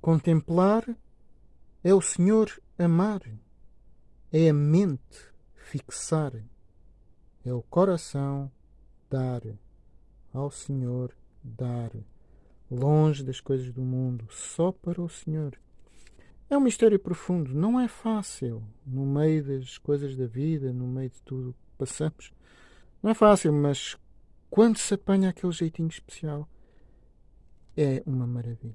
Contemplar é o Senhor amar, é a mente fixar, é o coração dar, ao Senhor dar, longe das coisas do mundo, só para o Senhor. É um mistério profundo, não é fácil no meio das coisas da vida, no meio de tudo que passamos. Não é fácil, mas quando se apanha aquele jeitinho especial, é uma maravilha.